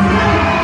Yeah.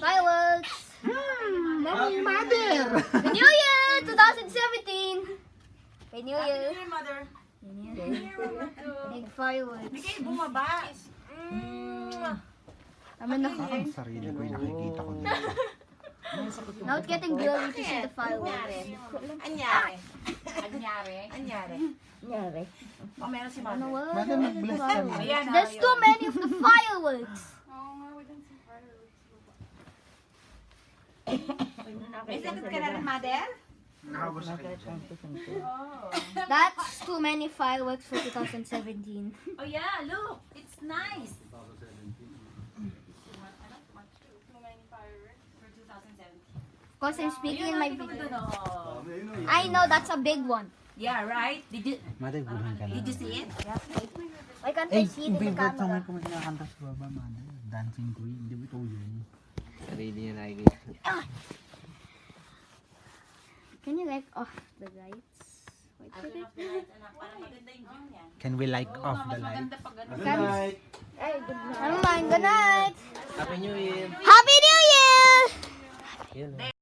Fireworks. Hmm, mommy, mother. Happy New Year 2017. Happy New Year. mother. Big fireworks. Bigay bumaba. I'm in the Ang sarili ko yung nakikita ko dito. Now it's getting blurry to see the fireworks. Anyari. Anyari. Anyari. O, meron si mother. Mother, mag-bless ka na. Ah, There's too many of the fireworks. May sakit ka na rin, mother? Nakabos sa kayo. That's too many fireworks for 2017. Oh yeah, look. It's nice. Of course, I'm speaking in my video. oh. I know that's a big one. Yeah, right? Did you ka na. did you see it? Why can't I Eh, see it in the favorite song camera? ko kinakanta sa baba, mother. Dancing Queen. Di ba ito yun? Sarili niya nakikita. Can you like off the lights? Wait for it. Parang maganda yung view niyan. Can we like off the light? maganda pag ano. Never mind. Good night. Happy New Year! Happy New Year! Yun.